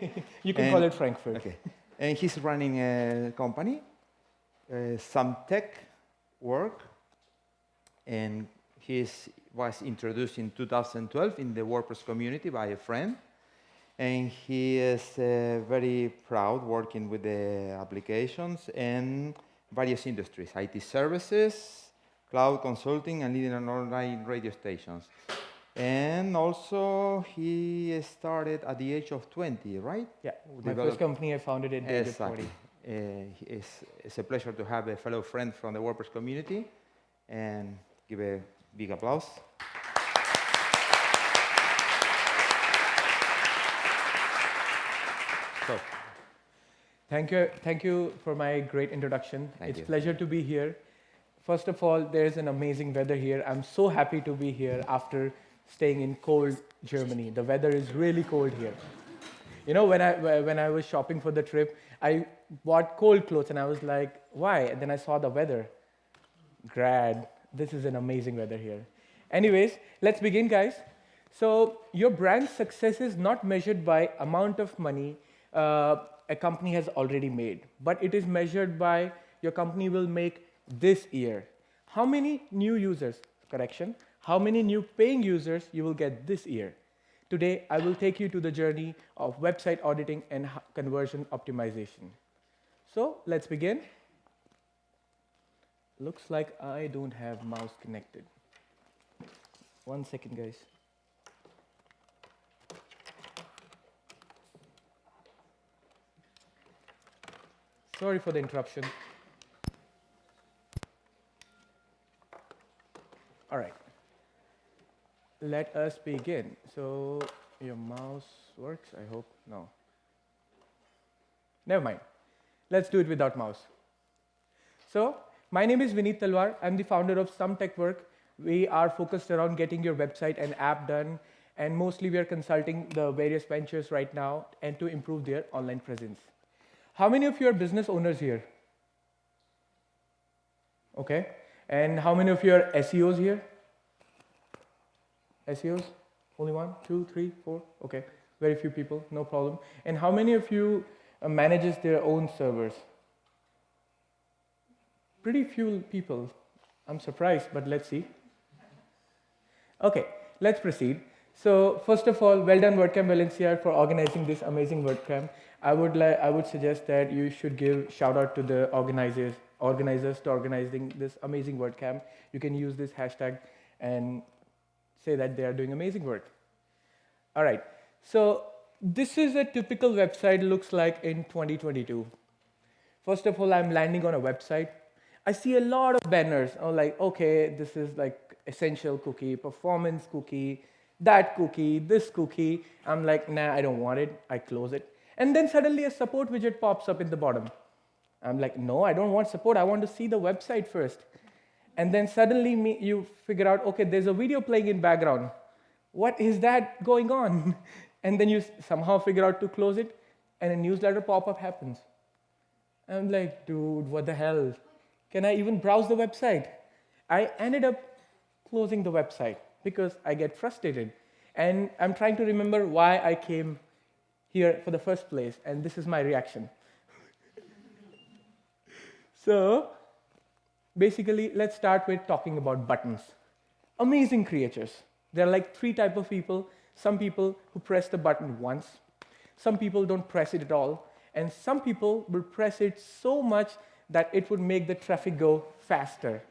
you can and, call it Frankfurt. Okay. And he's running a company, uh, some tech work, and he was introduced in 2012 in the WordPress community by a friend. And he is uh, very proud working with the applications and various industries, IT services, cloud consulting, and leading online radio stations. And also, he started at the age of 20, right? Yeah, my first company I founded at the age of 20. Uh, it's, it's, a pleasure to have a fellow friend from the WordPress community and give a big applause. so. Thank you, thank you for my great introduction. Thank it's a pleasure to be here. First of all, there's an amazing weather here. I'm so happy to be here after staying in cold Germany. The weather is really cold here. You know, when I, when I was shopping for the trip, I bought cold clothes and I was like, why? And then I saw the weather. Grad, this is an amazing weather here. Anyways, let's begin, guys. So your brand success is not measured by amount of money uh, a company has already made, but it is measured by your company will make this year. How many new users, correction, how many new paying users you will get this year. Today, I will take you to the journey of website auditing and conversion optimization. So let's begin. Looks like I don't have mouse connected. One second, guys. Sorry for the interruption. All right let us begin. So your mouse works, I hope. No. Never mind. Let's do it without mouse. So my name is Vineet Talwar. I'm the founder of Some Tech Work. We are focused around getting your website and app done. And mostly we are consulting the various ventures right now and to improve their online presence. How many of you are business owners here? Okay. And how many of you are SEOs here? SEOs? Only one, two, three, four? Okay, very few people, no problem. And how many of you uh, manages their own servers? Pretty few people. I'm surprised, but let's see. Okay, let's proceed. So first of all, well done WordCamp Valencia for organizing this amazing WordCamp. I would I would suggest that you should give shout out to the organizers, organizers to organizing this amazing WordCamp. You can use this hashtag and say that they are doing amazing work. All right, so this is a typical website looks like in 2022. First of all, I'm landing on a website. I see a lot of banners. I'm like, okay, this is like essential cookie, performance cookie, that cookie, this cookie. I'm like, nah, I don't want it. I close it. And then suddenly a support widget pops up in the bottom. I'm like, no, I don't want support. I want to see the website first. And then suddenly me, you figure out, okay, there's a video playing in background. What is that going on? And then you somehow figure out to close it, and a newsletter pop-up happens. I'm like, dude, what the hell? Can I even browse the website? I ended up closing the website because I get frustrated. And I'm trying to remember why I came here for the first place, and this is my reaction. so basically, let's start with talking about buttons. Amazing creatures. There are like three type of people. Some people who press the button once. Some people don't press it at all. And some people will press it so much that it would make the traffic go faster.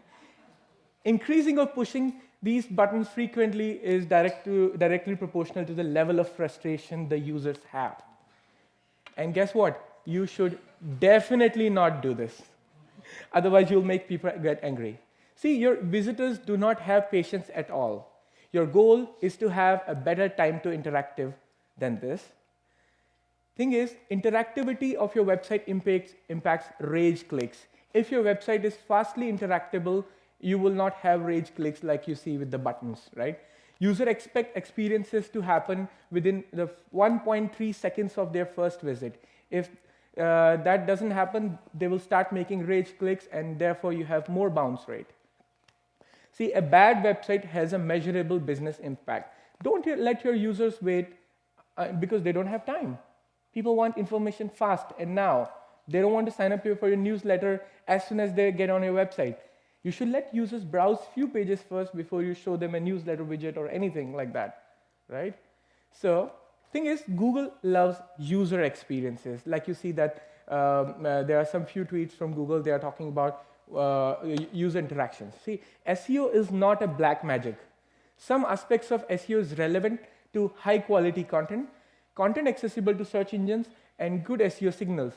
Increasing or pushing these buttons frequently is direct to, directly proportional to the level of frustration the users have. And guess what? You should definitely not do this. Otherwise, you'll make people get angry. See, your visitors do not have patience at all. Your goal is to have a better time to interactive than this. Thing is, interactivity of your website impacts, impacts rage clicks. If your website is fastly interactable, you will not have rage clicks like you see with the buttons, right? User expect experiences to happen within the 1.3 seconds of their first visit. If uh, that doesn't happen, they will start making rage clicks and therefore you have more bounce rate. See, a bad website has a measurable business impact. Don't let your users wait uh, because they don't have time. People want information fast and now. They don't want to sign up for your newsletter as soon as they get on your website. You should let users browse few pages first before you show them a newsletter widget or anything like that, right? So thing is, Google loves user experiences. Like you see that um, uh, there are some few tweets from Google, they are talking about uh, user interactions. See, SEO is not a black magic. Some aspects of SEO is relevant to high quality content, content accessible to search engines, and good SEO signals.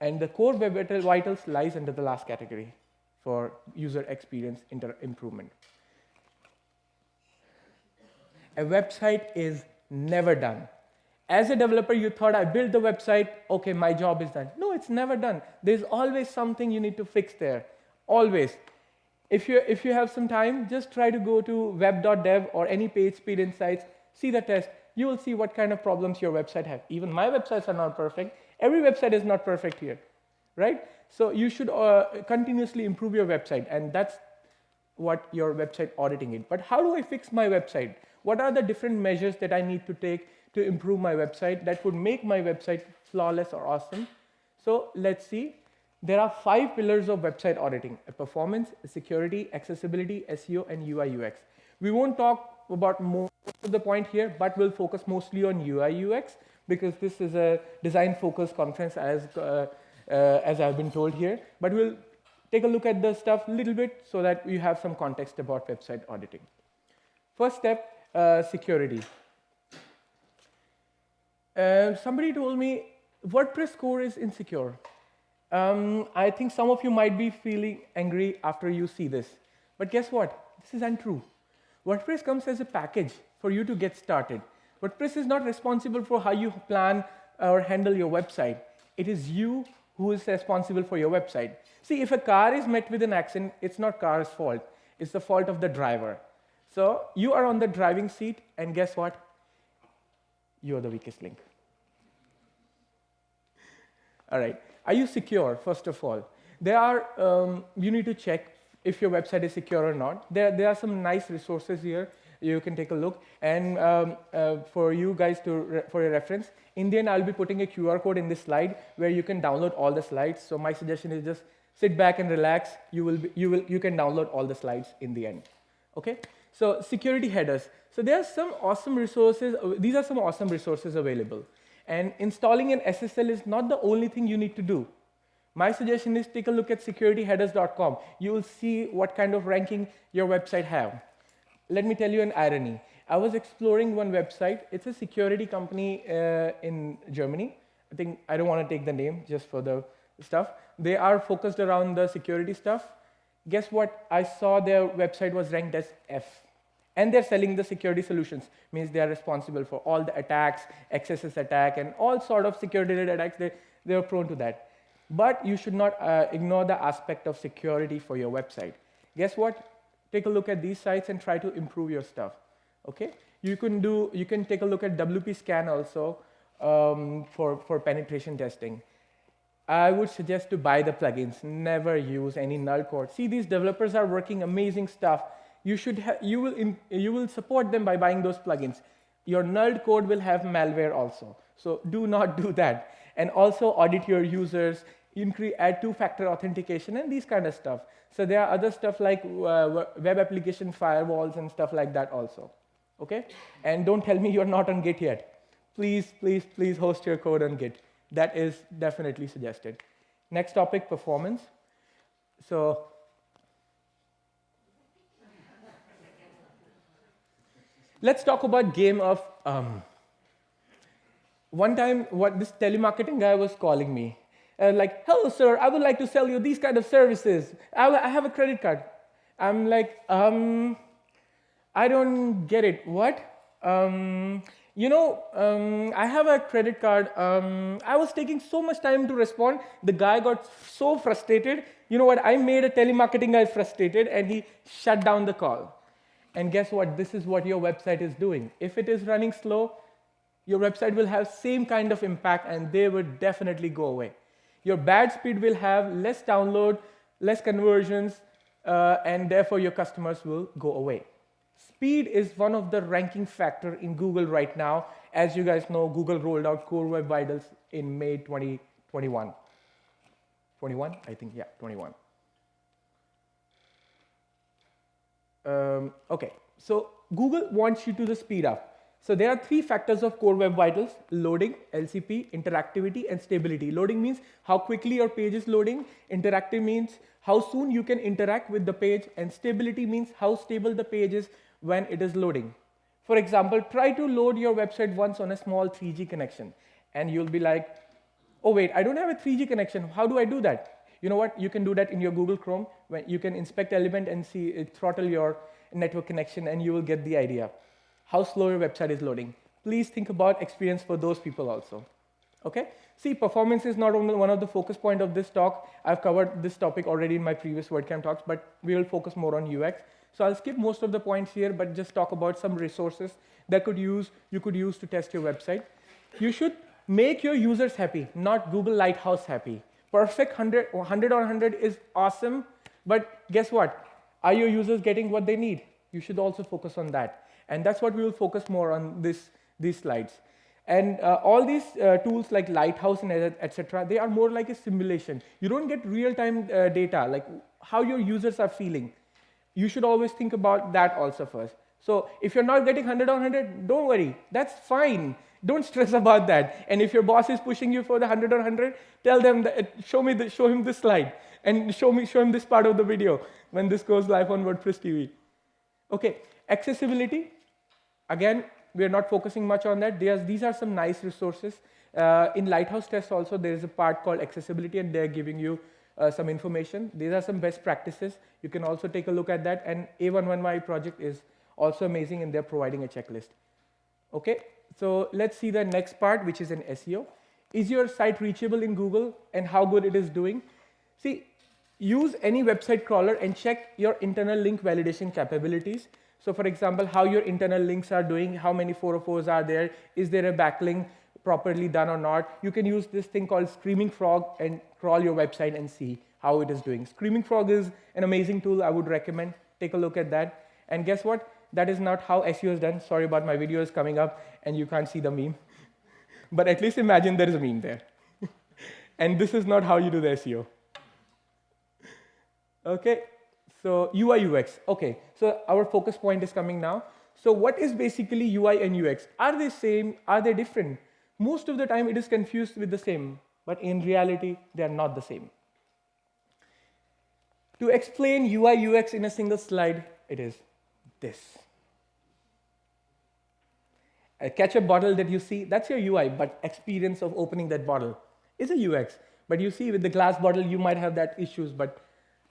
And the core web vitals lies under the last category for user experience improvement. A website is never done. As a developer, you thought I built the website, okay, my job is done. No, it's never done. There's always something you need to fix there, always. If you, if you have some time, just try to go to web.dev or any page speed insights, see the test. You will see what kind of problems your website have. Even my websites are not perfect. Every website is not perfect here, right? So you should uh, continuously improve your website, and that's what your website auditing is. But how do I fix my website? What are the different measures that I need to take to improve my website that would make my website flawless or awesome? So let's see. There are five pillars of website auditing, performance, security, accessibility, SEO, and UI UX. We won't talk about most of the point here, but we'll focus mostly on UI UX because this is a design focused conference as, uh, uh, as I've been told here. But we'll take a look at the stuff a little bit so that you have some context about website auditing. First step, uh, security. Uh, somebody told me WordPress core is insecure. Um, I think some of you might be feeling angry after you see this. But guess what? This is untrue. WordPress comes as a package for you to get started. WordPress is not responsible for how you plan or handle your website. It is you who is responsible for your website. See, if a car is met with an accident, it's not car's fault. It's the fault of the driver. So you are on the driving seat, and guess what? You are the weakest link. All right. Are you secure, first of all? There are, um, you need to check if your website is secure or not. There, there are some nice resources here. You can take a look. And um, uh, for you guys to, for your reference, in the end, I'll be putting a QR code in this slide where you can download all the slides. So my suggestion is just sit back and relax. You, will be, you, will, you can download all the slides in the end. Okay? So security headers. So there are some awesome resources. These are some awesome resources available. And installing an SSL is not the only thing you need to do. My suggestion is take a look at securityheaders.com. You will see what kind of ranking your website have. Let me tell you an irony. I was exploring one website. It's a security company uh, in Germany. I think I don't want to take the name just for the stuff. They are focused around the security stuff. Guess what? I saw their website was ranked as F. And they're selling the security solutions, means they are responsible for all the attacks, XSS attack, and all sort of security related attacks. They, they are prone to that. But you should not uh, ignore the aspect of security for your website. Guess what? Take a look at these sites and try to improve your stuff. Okay? You can do. You can take a look at WP Scan also um, for for penetration testing. I would suggest to buy the plugins. Never use any null code. See, these developers are working amazing stuff. You should you will you will support them by buying those plugins. Your null code will have malware also. So do not do that. And also audit your users, increase, add two-factor authentication and these kind of stuff. So there are other stuff like uh, web application firewalls and stuff like that also. Okay? And don't tell me you're not on Git yet. Please, please, please host your code on Git. That is definitely suggested. Next topic, performance. So let's talk about game of um. One time, what this telemarketing guy was calling me uh, like, hello, sir, I would like to sell you these kind of services. I, I have a credit card. I'm like, um, I don't get it. What? Um, you know, um, I have a credit card. Um, I was taking so much time to respond. The guy got so frustrated. You know what? I made a telemarketing guy frustrated and he shut down the call. And guess what? This is what your website is doing. If it is running slow, your website will have same kind of impact and they would definitely go away your bad speed will have less download, less conversions, uh, and therefore your customers will go away. Speed is one of the ranking factor in Google right now. As you guys know, Google rolled out Core Web Vitals in May 2021. 21, I think, yeah, 21. Um, okay, so Google wants you to the speed up. So there are three factors of Core Web Vitals, loading, LCP, interactivity, and stability. Loading means how quickly your page is loading. Interactive means how soon you can interact with the page. And stability means how stable the page is when it is loading. For example, try to load your website once on a small 3G connection. And you'll be like, oh wait, I don't have a 3G connection. How do I do that? You know what? You can do that in your Google Chrome. When you can inspect element and see it throttle your network connection and you will get the idea how slow your website is loading. Please think about experience for those people also. Okay? See, performance is not only one of the focus point of this talk. I've covered this topic already in my previous WordCamp talks, but we will focus more on UX. So I'll skip most of the points here, but just talk about some resources that could use you could use to test your website. You should make your users happy, not Google Lighthouse happy. Perfect 100, 100 or 100 is awesome, but guess what? Are your users getting what they need? You should also focus on that. And that's what we will focus more on this, these slides. And uh, all these uh, tools like Lighthouse and etc., they are more like a simulation. You don't get real-time uh, data, like how your users are feeling. You should always think about that also first. So if you're not getting 100 on 100, don't worry. That's fine. Don't stress about that. And if your boss is pushing you for the 100 or 100, tell them that, show me the, show him this slide and show me show him this part of the video when this goes live on WordPress TV. Okay, accessibility. Again, we are not focusing much on that. There's, these are some nice resources. Uh, in Lighthouse test also, there is a part called accessibility and they're giving you uh, some information. These are some best practices. You can also take a look at that. And A11Y project is also amazing and they're providing a checklist. Okay, so let's see the next part, which is an SEO. Is your site reachable in Google and how good it is doing? See, use any website crawler and check your internal link validation capabilities. So for example, how your internal links are doing, how many 404s are there, is there a backlink properly done or not. You can use this thing called Screaming Frog and crawl your website and see how it is doing. Screaming Frog is an amazing tool I would recommend. Take a look at that. And guess what? That is not how SEO is done. Sorry about my video is coming up and you can't see the meme. but at least imagine there is a meme there. and this is not how you do the SEO. Okay, so UI UX. Okay, so our focus point is coming now. So what is basically UI and UX? Are they same? Are they different? Most of the time it is confused with the same, but in reality they are not the same. To explain UI UX in a single slide, it is this. Uh, a ketchup bottle that you see, that's your UI, but experience of opening that bottle is a UX. But you see with the glass bottle, you might have that issues, but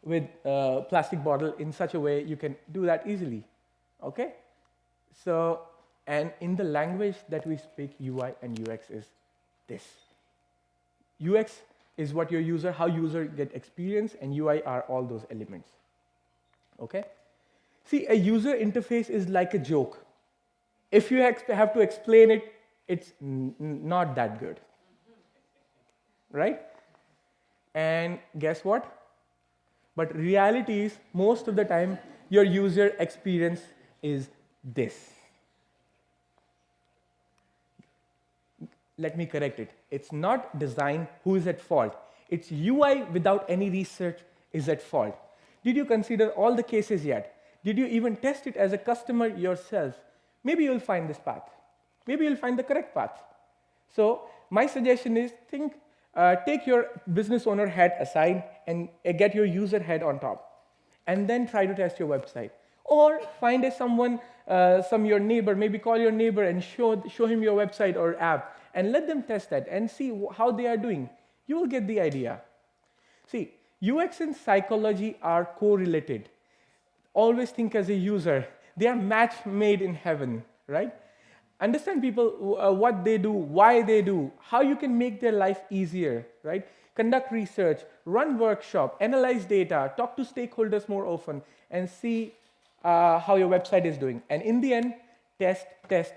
with a plastic bottle in such a way you can do that easily. Okay? So, and in the language that we speak, UI and UX is this. UX is what your user, how user get experience, and UI are all those elements. Okay? See, a user interface is like a joke. If you have to explain it, it's not that good. Right? And guess what? But reality is, most of the time, your user experience is this. Let me correct it. It's not design who is at fault. It's UI without any research is at fault. Did you consider all the cases yet? Did you even test it as a customer yourself? Maybe you'll find this path. Maybe you'll find the correct path. So my suggestion is think uh, take your business owner head aside and uh, get your user head on top. And then try to test your website. Or find a someone, uh, some your neighbor, maybe call your neighbor and show, show him your website or app and let them test that and see how they are doing. You will get the idea. See, UX and psychology are correlated. Always think as a user. They are match made in heaven, right? understand people uh, what they do, why they do, how you can make their life easier, right? Conduct research, run workshop, analyze data, talk to stakeholders more often, and see uh, how your website is doing. And in the end, test, test,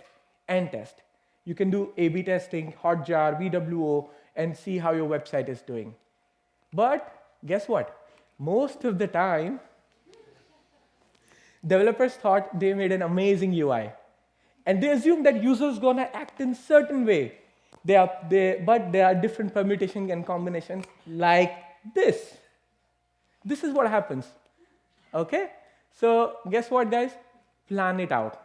and test. You can do A-B testing, Hotjar, VWO, and see how your website is doing. But guess what? Most of the time, Developers thought they made an amazing UI. And they assumed that users gonna act in certain way. They are, they, but there are different permutations and combinations like this. This is what happens. Okay? So guess what, guys? Plan it out.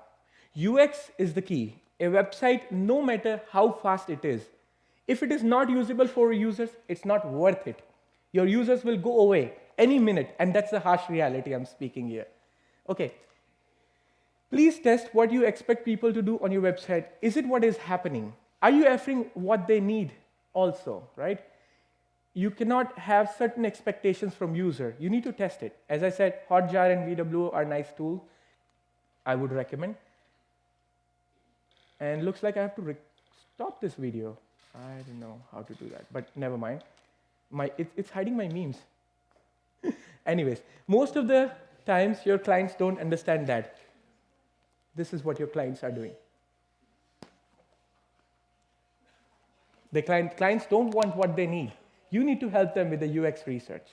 UX is the key. A website, no matter how fast it is, if it is not usable for users, it's not worth it. Your users will go away any minute, and that's the harsh reality I'm speaking here. Okay. Please test what you expect people to do on your website. Is it what is happening? Are you offering what they need also, right? You cannot have certain expectations from user. You need to test it. As I said, Hotjar and VW are nice tools. I would recommend. And looks like I have to stop this video. I don't know how to do that, but never mind. My, it, it's hiding my memes. Anyways, most of the times your clients don't understand that. This is what your clients are doing. The client, clients don't want what they need. You need to help them with the UX research.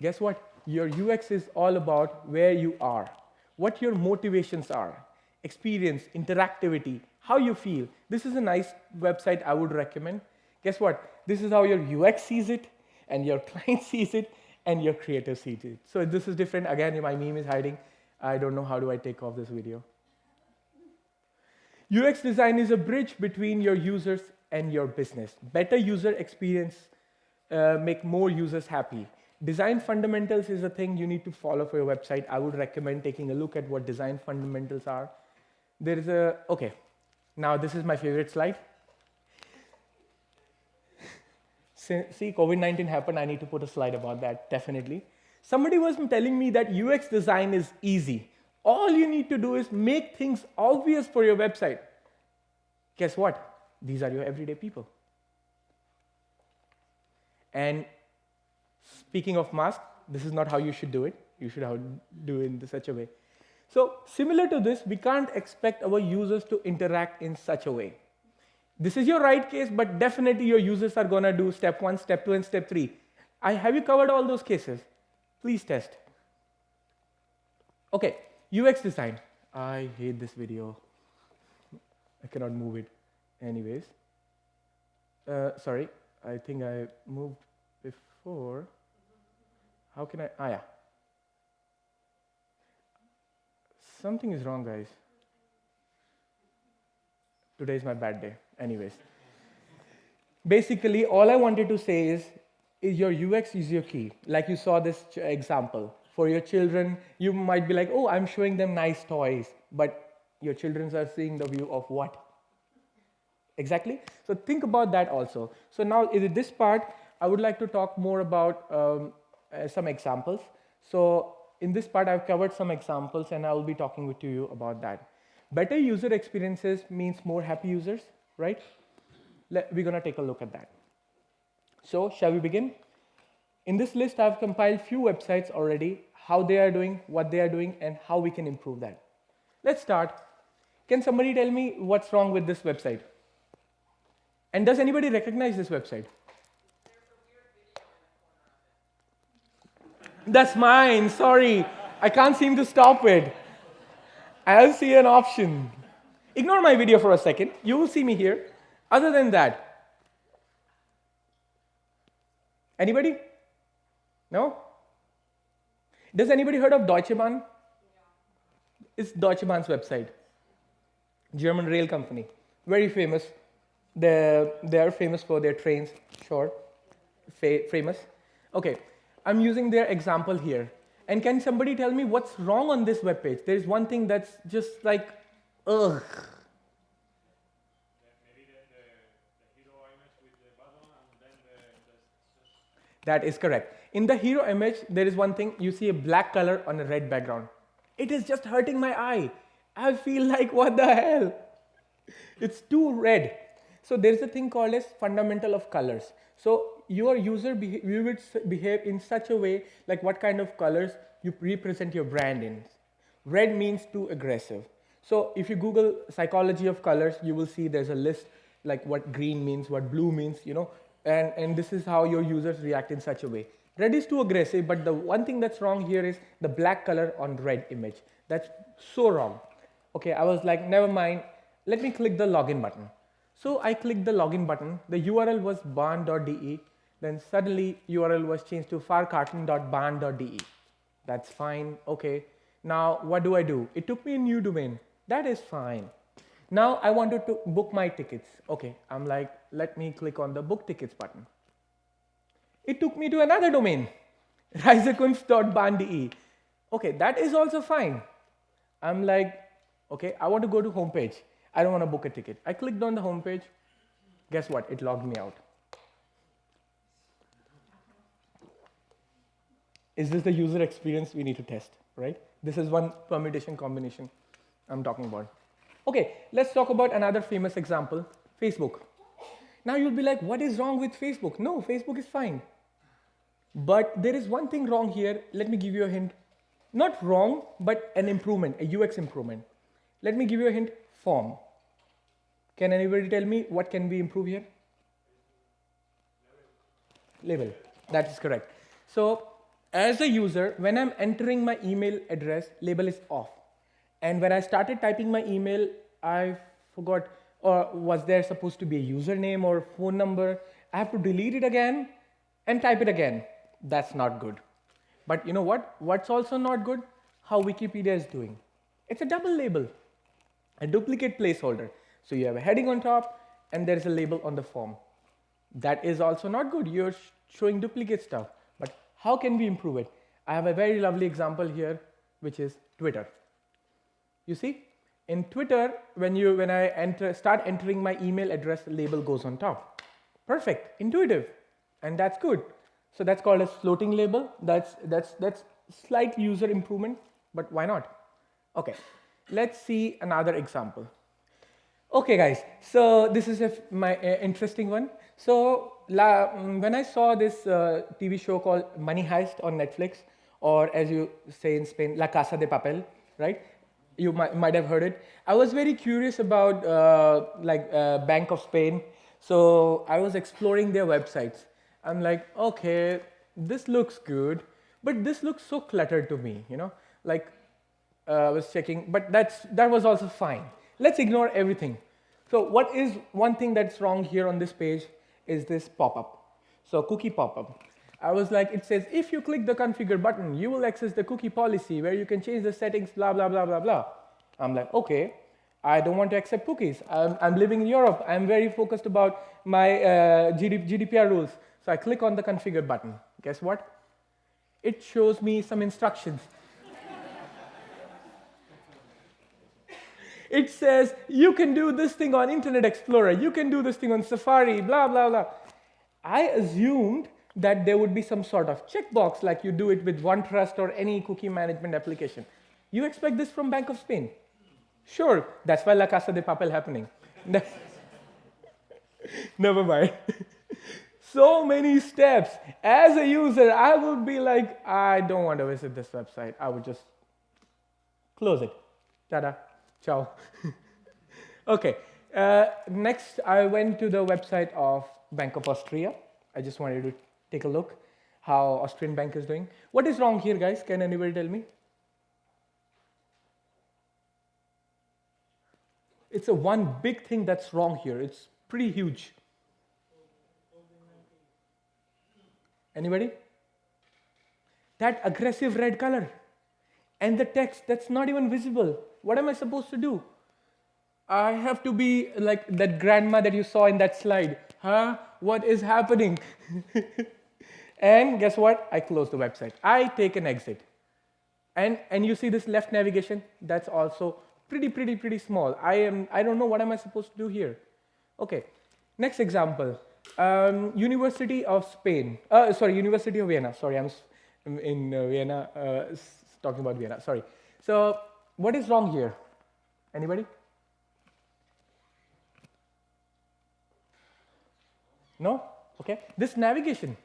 Guess what? Your UX is all about where you are, what your motivations are, experience, interactivity, how you feel. This is a nice website I would recommend. Guess what? This is how your UX sees it, and your client sees it, and your creator sees. So this is different. Again, my meme is hiding. I don't know how do I take off this video. UX design is a bridge between your users and your business. Better user experience uh, make more users happy. Design fundamentals is a thing you need to follow for your website. I would recommend taking a look at what design fundamentals are. There is a, okay, now this is my favorite slide. See, COVID-19 happened, I need to put a slide about that, definitely. Somebody was telling me that UX design is easy. All you need to do is make things obvious for your website. Guess what? These are your everyday people. And speaking of mask, this is not how you should do it. You should do it in such a way. So similar to this, we can't expect our users to interact in such a way. This is your right case, but definitely your users are gonna do step one, step two, and step three. I, have you covered all those cases? Please test. Okay, UX design. I hate this video. I cannot move it. Anyways, uh, sorry, I think I moved before. How can I? Ah, yeah. Something is wrong, guys. Today is my bad day. Anyways, basically, all I wanted to say is, is your UX is your key. Like you saw this example. For your children, you might be like, oh, I'm showing them nice toys, but your children are seeing the view of what? Exactly. So think about that also. So now in this part, I would like to talk more about um, uh, some examples. So in this part, I've covered some examples and I will be talking with you about that. Better user experiences means more happy users, right? Let, we're gonna take a look at that. So shall we begin? In this list, I've compiled few websites already, how they are doing, what they are doing, and how we can improve that. Let's start. Can somebody tell me what's wrong with this website? And does anybody recognize this website? That's mine, sorry. I can't seem to stop it. I'll see an option. Ignore my video for a second. You will see me here. Other than that, anybody? No? Does anybody heard of Deutsche Bahn? It's Deutsche Bahn's website. German rail company. Very famous. They're, they're famous for their trains, sure, famous. Okay, I'm using their example here. And can somebody tell me what's wrong on this web page? There's one thing that's just like, ugh. That is correct. In the hero image, there is one thing, you see a black color on a red background. It is just hurting my eye. I feel like, what the hell? It's too red. So there is a thing called as fundamental of colors. So your user will behave in such a way like what kind of colors you represent your brand in. Red means too aggressive. So if you Google psychology of colors, you will see there's a list like what green means, what blue means, you know, and, and this is how your users react in such a way. Red is too aggressive, but the one thing that's wrong here is the black color on red image. That's so wrong. Okay, I was like, never mind, let me click the login button. So I clicked the login button, the URL was bahn.de, then suddenly URL was changed to fahrkarten.bahn.de. That's fine, okay. Now what do I do? It took me a new domain, that is fine. Now I wanted to book my tickets. Okay, I'm like, let me click on the book tickets button. It took me to another domain, reisekunst.bahn.de. Okay, that is also fine. I'm like, okay, I want to go to homepage. I don't want to book a ticket. I clicked on the homepage. Guess what? It logged me out. Is this the user experience we need to test, right? This is one permutation combination I'm talking about. Okay, let's talk about another famous example, Facebook. Now you'll be like, what is wrong with Facebook? No, Facebook is fine. But there is one thing wrong here. Let me give you a hint. Not wrong, but an improvement, a UX improvement. Let me give you a hint, form. Can anybody tell me what can we improve here? Label, that is correct. So as a user, when I'm entering my email address, label is off. And when I started typing my email, I forgot, or was there supposed to be a username or phone number? I have to delete it again and type it again. That's not good. But you know what? What's also not good? How Wikipedia is doing. It's a double label, a duplicate placeholder. So you have a heading on top and there's a label on the form. That is also not good. You're sh showing duplicate stuff. But how can we improve it? I have a very lovely example here, which is Twitter. You see, in Twitter, when you when I enter start entering my email address, the label goes on top. Perfect, intuitive, and that's good. So that's called a floating label. That's that's that's slight user improvement, but why not? Okay, let's see another example. Okay, guys. So this is a, my uh, interesting one. So la, mm, when I saw this uh, TV show called Money Heist on Netflix, or as you say in Spain, La Casa de Papel, right? You might, might have heard it. I was very curious about uh, like uh, Bank of Spain. So I was exploring their websites. I'm like, okay, this looks good, but this looks so cluttered to me, you know? Like uh, I was checking, but that's, that was also fine. Let's ignore everything. So what is one thing that's wrong here on this page is this pop-up. So cookie pop-up. I was like, it says, if you click the configure button, you will access the cookie policy where you can change the settings, blah, blah, blah, blah, blah. I'm like, okay, I don't want to accept cookies. I'm, I'm living in Europe. I'm very focused about my uh, GDPR rules. So I click on the configure button. Guess what? It shows me some instructions. it says you can do this thing on Internet Explorer, you can do this thing on Safari, blah, blah, blah. I assumed that there would be some sort of checkbox like you do it with OneTrust or any cookie management application. You expect this from Bank of Spain? Sure, that's why La Casa de Papel happening. Never mind. so many steps. As a user, I would be like, I don't want to visit this website. I would just close it. Ta-da. Ciao. okay. Uh, next, I went to the website of Bank of Austria. I just wanted to take a look how Austrian bank is doing. What is wrong here, guys? Can anybody tell me? It's a one big thing that's wrong here. It's pretty huge. Anybody? That aggressive red color and the text that's not even visible. What am I supposed to do? I have to be like that grandma that you saw in that slide. Huh? What is happening? and guess what? I close the website. I take an exit. And, and you see this left navigation? That's also pretty, pretty, pretty small. I, am, I don't know what am I supposed to do here. Okay, next example. Um, University of Spain, uh, sorry, University of Vienna. Sorry, I'm in uh, Vienna, uh, talking about Vienna, sorry. So what is wrong here? Anybody? No? Okay. This navigation,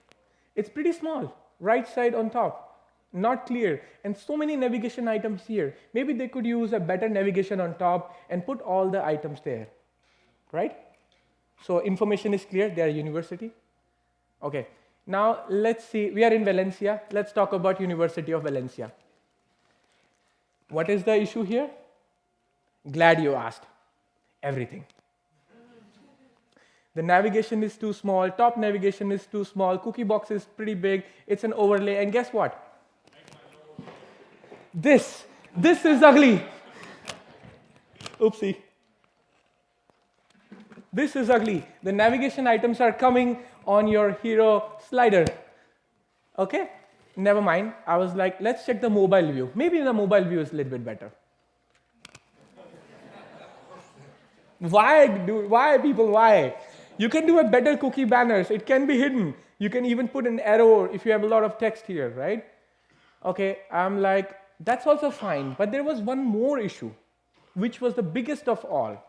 it's pretty small, right side on top, not clear. And so many navigation items here. Maybe they could use a better navigation on top and put all the items there, right? So information is clear, they are university. Okay. Now let's see, we are in Valencia. Let's talk about University of Valencia. What is the issue here? Glad you asked. Everything. The navigation is too small, top navigation is too small, cookie box is pretty big, it's an overlay, and guess what? This, this is ugly. Oopsie. This is ugly. The navigation items are coming on your hero slider. Okay? Never mind. I was like, let's check the mobile view. Maybe the mobile view is a little bit better. why do why people why? You can do a better cookie banners. It can be hidden. You can even put an arrow if you have a lot of text here, right? Okay, I'm like, that's also fine. But there was one more issue, which was the biggest of all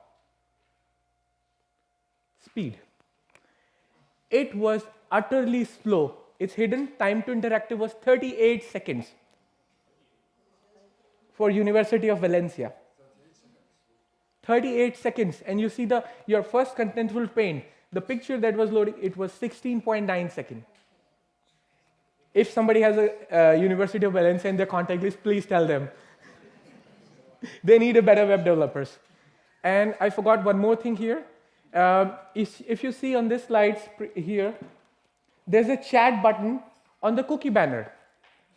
speed. It was utterly slow. Its hidden time to interactive was 38 seconds for University of Valencia. 38 seconds and you see the your first contentful paint the picture that was loading it was 16.9 second if somebody has a uh, university of valencia in their contact list please tell them. They need a better web developers. And i forgot one more thing here. Um, if, if you see on this slides here there's a chat button on the cookie banner.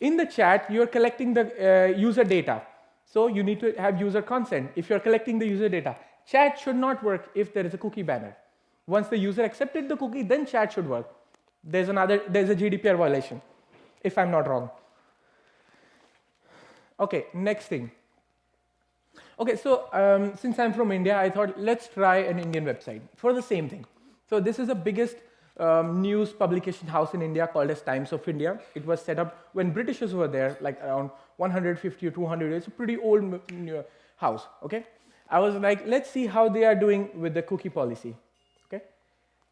In the chat you're collecting the uh, user data. So you need to have user consent if you're collecting the user data. Chat should not work if there is a cookie banner. Once the user accepted the cookie, then chat should work. There's another, there's a GDPR violation, if I'm not wrong. Okay, next thing. Okay, so um, since I'm from India, I thought let's try an Indian website for the same thing. So this is the biggest um, news publication house in India called as Times of India. It was set up when Britishers were there, like around 150 or 200 years, a pretty old house, okay? I was like, let's see how they are doing with the cookie policy?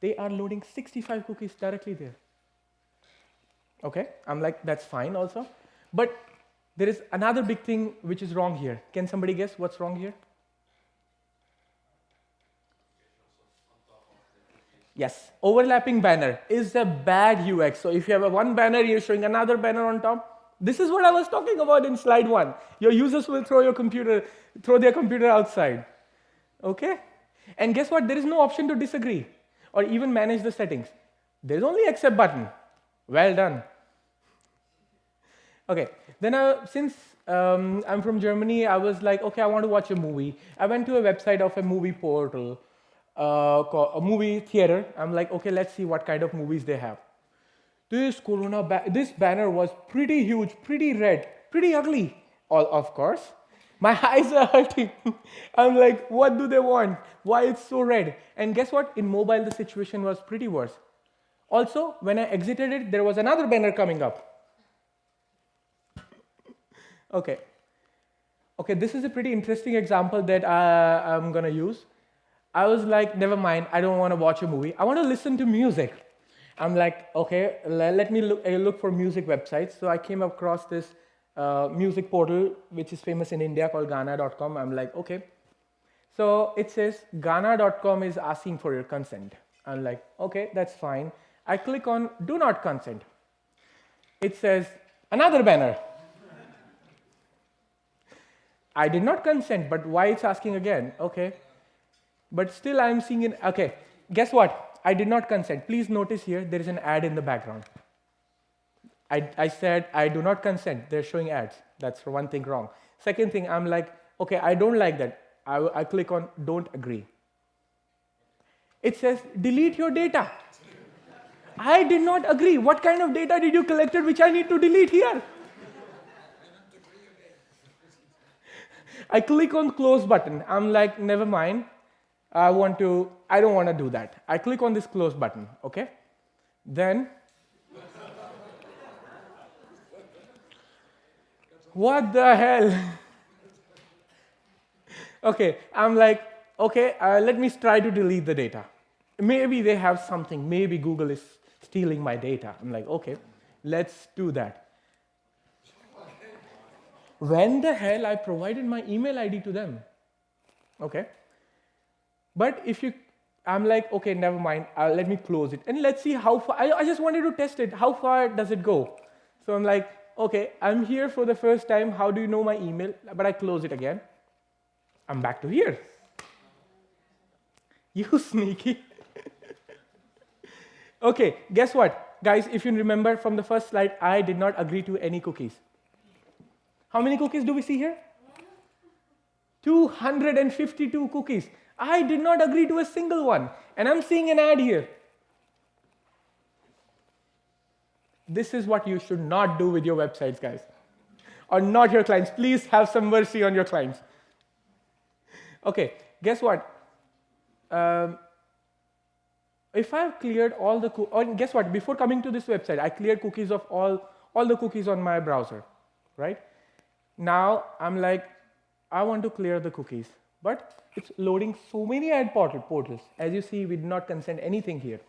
They are loading 65 cookies directly there. Okay, I'm like, that's fine also. But there is another big thing which is wrong here. Can somebody guess what's wrong here? Yes, overlapping banner is a bad UX. So if you have a one banner, you're showing another banner on top. This is what I was talking about in slide one. Your users will throw your computer, throw their computer outside. Okay? And guess what? There is no option to disagree or even manage the settings. There's only accept button. Well done. Okay, then uh, since um, I'm from Germany, I was like, okay, I want to watch a movie. I went to a website of a movie portal uh, a movie theater. I'm like, okay, let's see what kind of movies they have. This Corona, ba this banner was pretty huge, pretty red, pretty ugly. All of course, my eyes are hurting. I'm like, what do they want? Why it's so red? And guess what? In mobile, the situation was pretty worse. Also, when I exited it, there was another banner coming up. okay. Okay, this is a pretty interesting example that I, I'm gonna use. I was like, never mind, I don't want to watch a movie. I want to listen to music. I'm like, okay, let me look, look for music websites. So I came across this uh, music portal, which is famous in India called Gaana.com. I'm like, okay. So it says Gaana.com is asking for your consent. I'm like, okay, that's fine. I click on do not consent. It says another banner. I did not consent, but why it's asking again? Okay, but still I'm seeing an, okay, guess what? I did not consent. Please notice here, there is an ad in the background. I, I said, I do not consent. They're showing ads. That's one thing wrong. Second thing, I'm like, okay, I don't like that. I, I click on don't agree. It says, delete your data. I did not agree. What kind of data did you collect which I need to delete here? I click on close button. I'm like, never mind. I want to, I don't want to do that. I click on this close button, okay? Then, what the hell? okay, I'm like, okay, uh, let me try to delete the data. Maybe they have something, maybe Google is stealing my data. I'm like, okay, let's do that. When the hell I provided my email ID to them? Okay. But if you I'm like, okay, never mind. Uh, let me close it. And let's see how far, I, I just wanted to test it. How far does it go? So I'm like, okay, I'm here for the first time. How do you know my email? But I close it again. I'm back to here. You sneaky. okay, guess what? Guys, if you remember from the first slide, I did not agree to any cookies. How many cookies do we see here? 252 cookies. I did not agree to a single one. And I'm seeing an ad here. This is what you should not do with your websites, guys. Or not your clients. Please have some mercy on your clients. Okay, guess what? Um, if I've cleared all the, or guess what? Before coming to this website, I cleared cookies of all, all the cookies on my browser, right? Now I'm like, I want to clear the cookies, but it's loading so many ad portals. As you see, we did not consent anything here.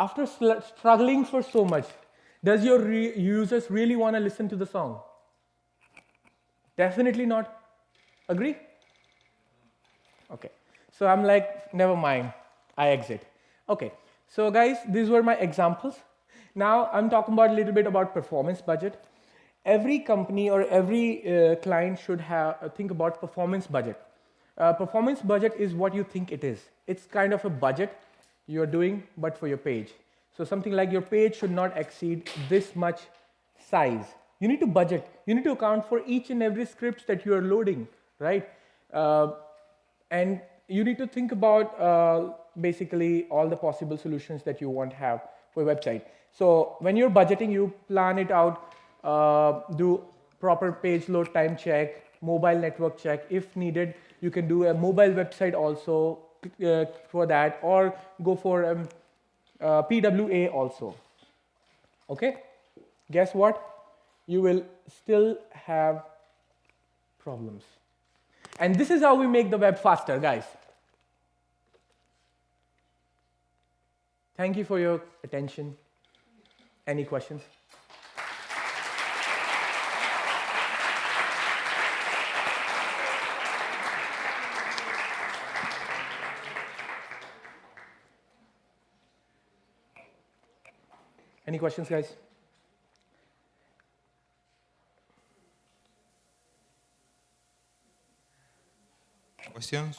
After struggling for so much, does your re users really want to listen to the song? Definitely not. Agree? Okay. So I'm like, never mind. I exit. Okay. So guys, these were my examples. Now I'm talking about a little bit about performance budget every company or every uh, client should have uh, think about performance budget. Uh, performance budget is what you think it is. It's kind of a budget you're doing, but for your page. So something like your page should not exceed this much size. You need to budget. You need to account for each and every scripts that you are loading, right? Uh, and you need to think about uh, basically all the possible solutions that you want to have for website. So when you're budgeting, you plan it out uh, do proper page load time check, mobile network check. If needed, you can do a mobile website also uh, for that or go for um, uh, PWA also. Okay? Guess what? You will still have problems. And this is how we make the web faster, guys. Thank you for your attention. Any questions? Any questions, guys? Questions?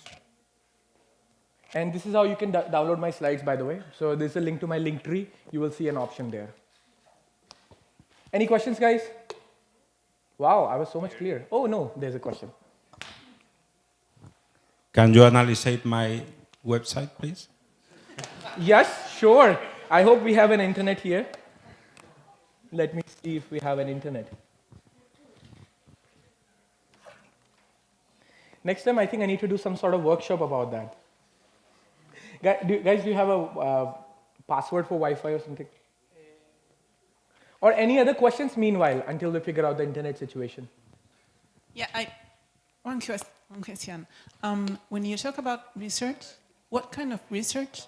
And this is how you can download my slides, by the way. So this is a link to my Linktree. You will see an option there. Any questions, guys? Wow, I was so much clearer. Oh, no, there's a question. Can you analyze my website, please? Yes, sure. I hope we have an internet here. Let me see if we have an internet. Next time, I think I need to do some sort of workshop about that. Guys, do, you have a uh, password for Wi-Fi or something? Or any other questions meanwhile until we figure out the internet situation? Yeah, I, one, question, one question. Um, when you talk about research, what kind of research?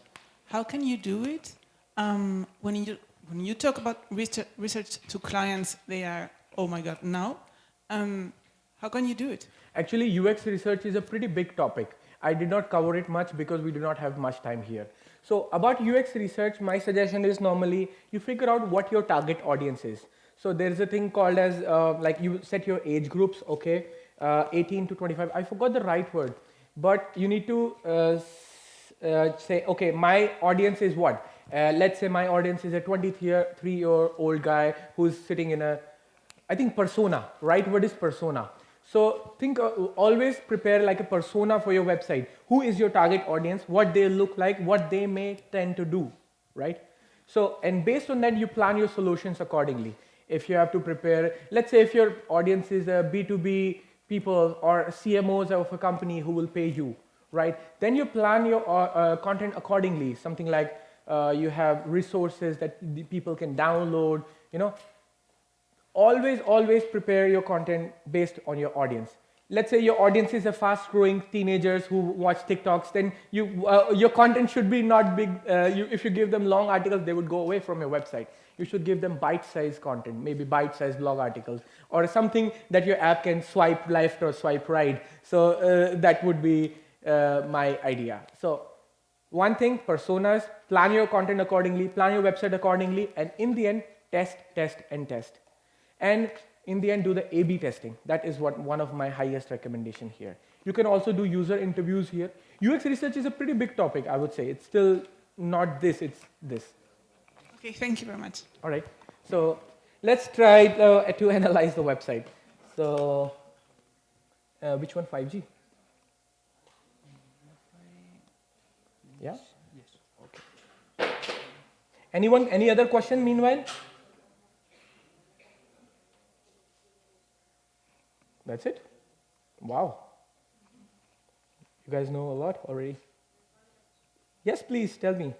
How can you do it? Um, when you when you talk about research, research to clients, they are, oh my God, now. Um, how can you do it? Actually, UX research is a pretty big topic. I did not cover it much because we do not have much time here. So about UX research, my suggestion is normally you figure out what your target audience is. So there's a thing called as, uh, like you set your age groups, okay, uh, 18 to 25. I forgot the right word, but you need to uh, uh say, okay, my audience is what? Uh, let's say my audience is a 23 year old guy who's sitting in a, I think persona, right word is persona. So think uh, always prepare like a persona for your website. Who is your target audience? What they look like? What they may tend to do, right? So, and based on that, you plan your solutions accordingly. If you have to prepare, let's say if your audience is a B2B people or CMOs of a company who will pay you, right? Then you plan your uh, uh, content accordingly. Something like uh, you have resources that people can download, you know. Always, always prepare your content based on your audience. Let's say your audience is a fast growing teenagers who watch TikToks, then you, uh, your content should be not big. Uh, you, if you give them long articles, they would go away from your website. You should give them bite-sized content, maybe bite-sized blog articles, or something that your app can swipe left or swipe right. So uh, that would be uh, my idea. So One thing, personas, plan your content accordingly, plan your website accordingly, and in the end, test, test, and test. And in the end, do the A-B testing. That is what one of my highest recommendation here. You can also do user interviews here. UX research is a pretty big topic, I would say. It's still not this, it's this. Okay, thank you very much. All right. So let's try uh, to analyze the website. So uh, which one? 5G. Yeah. Yes. Okay. Anyone? Any other question? Meanwhile. That's it. Wow. You guys know a lot already. Yes, please tell me.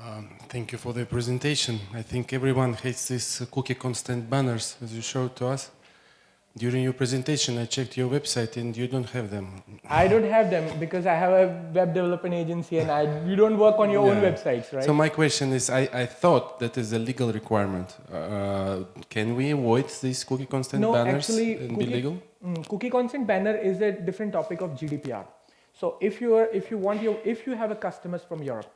Um, Thank you for the presentation. I think everyone hates these cookie consent banners as you showed to us. During your presentation, I checked your website and you don't have them. I don't have them because I have a web development agency and I, you don't work on your own Yeah. websites, right? So my question is, I, I thought that is a legal requirement. Uh, can we avoid these cookie consent No, banners actually, and be cookie- legal? Mm, cookie consent banner is a different topic of GDPR. So if you are, if you want your, if you have a customers from Europe,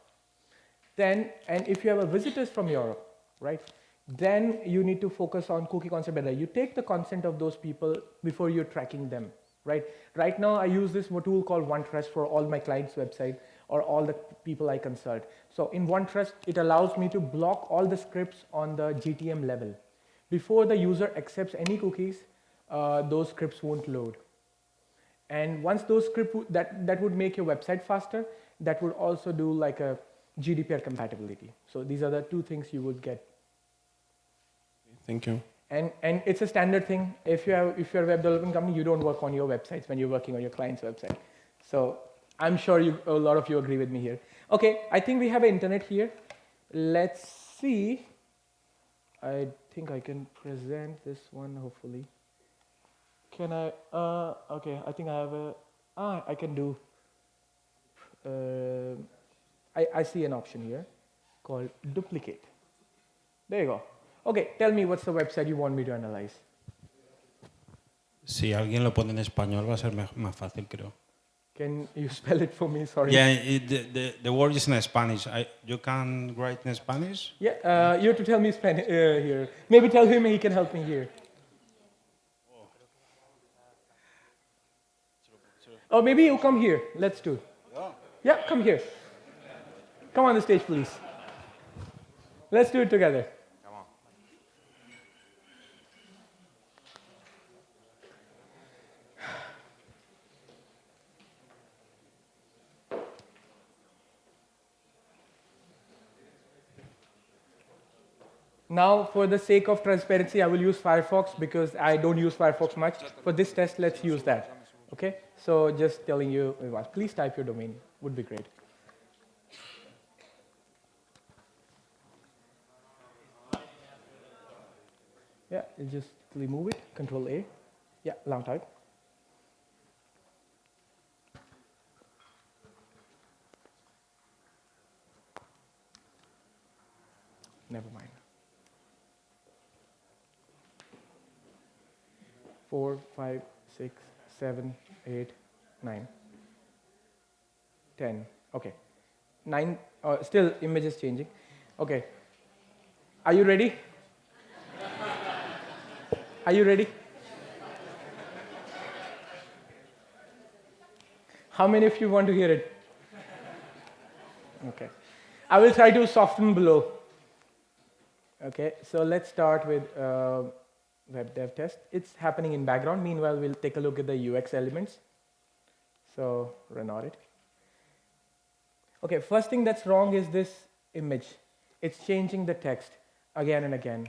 then and if you have a visitors from Europe, right? Then you need to focus on cookie consent banner. You take the consent of those people before you're tracking them, right? Right now, I use this tool called OneTrust for all my clients' website or all the people I consult. So in OneTrust, it allows me to block all the scripts on the GTM level. Before the user accepts any cookies, uh, those scripts won't load. And once those script wo- that that would make your website faster, that would also do like a GDPR compatibility. So these are the two things you would get. Thank you. And and it's a standard thing. If you have if you're a web development company, you don't work on your websites when you're working on your client's website. So I'm sure you a lot of you agree with me here. Okay, I think we have internet here. Let's see. I think I can present this one hopefully. Can I? Uh, okay, I think I have a. Ah, I can do. Uh, I, I see an option here called duplicate. There you go. Okay, tell me what's the website you want me to analyze. Si alguien lo pone en español va a ser más fácil, creo. Can you spell it for me? Sorry. Yeah, it, the, the, the word is in Spanish. I, you can write in Spanish? Yeah, uh, you have to tell me Spanish uh, here. Maybe tell him he can help me here. Or maybe you come here. Let's do. Yeah, come here. Come on the stage, please. Let's do it together. Now, for the sake of transparency, I will use Firefox because I don't use Firefox much. For this test, let's use that. Okay? So just telling you, please type your domain. Would be great. Yeah, just remove it. Control A. Yeah, long type. Four, five, six, seven, eight, nine, ten. Okay. 9, uh, still image is changing. Okay. Are you ready? Are you ready? How many of you want to hear it? Okay. I will try to soften below. Okay, so let's start with uh, web dev test. It's happening in background. Meanwhile, we'll take a look at the UX elements. So run audit. Okay, first thing that's wrong is this image. It's changing the text again and again.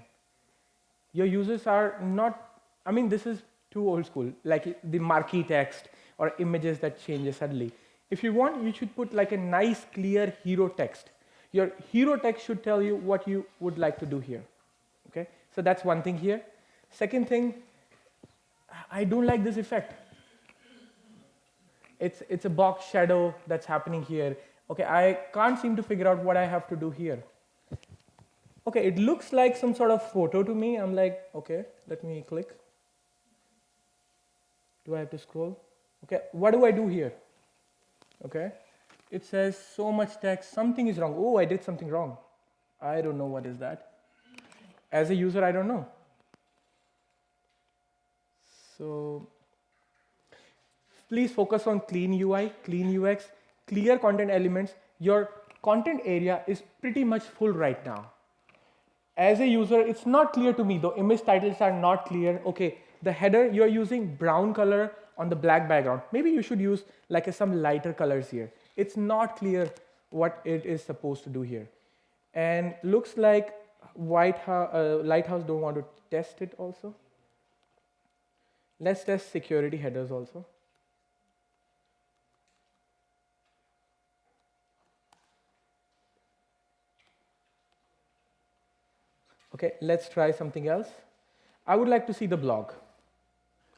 Your users are not, I mean, this is too old school, like the marquee text or images that changes suddenly. If you want, you should put like a nice, clear hero text. Your hero text should tell you what you would like to do here. Okay, so that's one thing here. Second thing, I don't like this effect. It's, it's a box shadow that's happening here. Okay, I can't seem to figure out what I have to do here. Okay, it looks like some sort of photo to me. I'm like, okay, let me click. Do I have to scroll? Okay, what do I do here? Okay, it says so much text, something is wrong. Oh, I did something wrong. I don't know what is that. As a user, I don't know. So please focus on clean UI, clean UX, clear content elements. Your content area is pretty much full right now. As a user, it's not clear to me, the image titles are not clear. Okay, the header, you're using brown color on the black background. Maybe you should use like some lighter colors here. It's not clear what it is supposed to do here. And looks like White House, uh, Lighthouse don't want to test it also. Let's test security headers also. Okay, let's try something else. I would like to see the blog.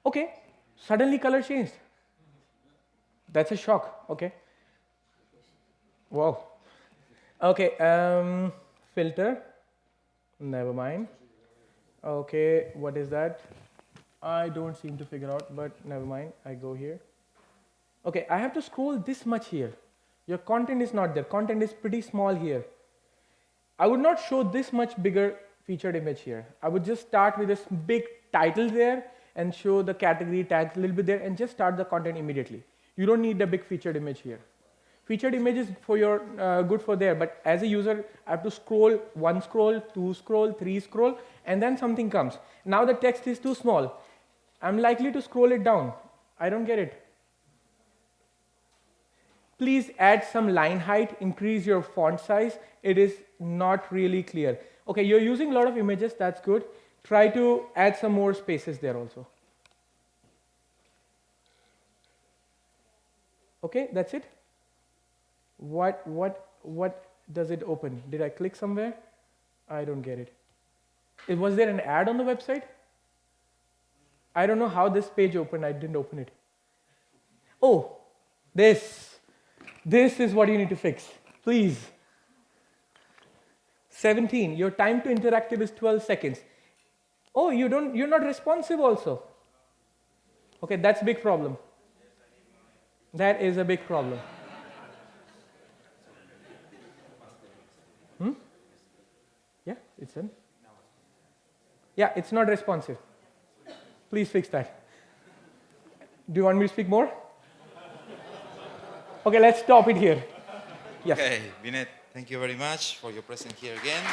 Okay, suddenly color changed. That's a shock, okay. Wow. Okay, um, filter, never mind. Okay, what is that? I don't seem to figure out, but never mind, I go here. Okay, I have to scroll this much here. Your content is not there, content is pretty small here. I would not show this much bigger featured image here. I would just start with this big title there and show the category tags a little bit there and just start the content immediately. You don't need a big featured image here. Featured image is for your uh, good for there, but as a user, I have to scroll one scroll, two scroll, three scroll, and then something comes. Now the text is too small. I'm likely to scroll it down. I don't get it. Please add some line height, increase your font size. It is not really clear. Okay, you're using a lot of images, that's good. Try to add some more spaces there also. Okay, that's it. What, what, what does it open? Did I click somewhere? I don't get it. Was there an ad on the website? I don't know how this page opened, I didn't open it. Oh, this. This is what you need to fix. Please. 17, your time to interactive is 12 seconds. Oh, you don't, you're not responsive also. Okay, that's a big problem. That is a big problem. Hmm? Yeah, it's in. Yeah, it's not responsive. Please fix that. Do you want me to speak more? Okay, let's stop it here. Yes. Okay, Binet, thank you very much for your presence here again.